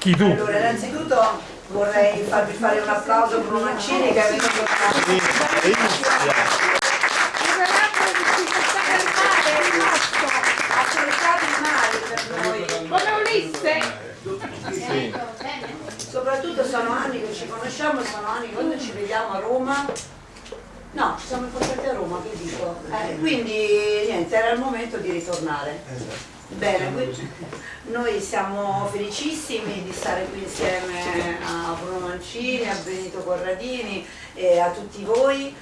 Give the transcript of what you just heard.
Chi tu? Allora, innanzitutto vorrei farvi fare un applauso a Bruno Mancini che è venuto ha cercato il male per noi. Come Ulisse! Sì. Soprattutto sono anni che ci conosciamo, sono anni che quando ci vediamo a Roma. No, ci siamo incontrati a Roma, che dico. Eh, quindi niente, era il momento di ritornare. Bene, noi siamo felicissimi di stare qui insieme a Bruno Mancini, a Benito Corradini e a tutti voi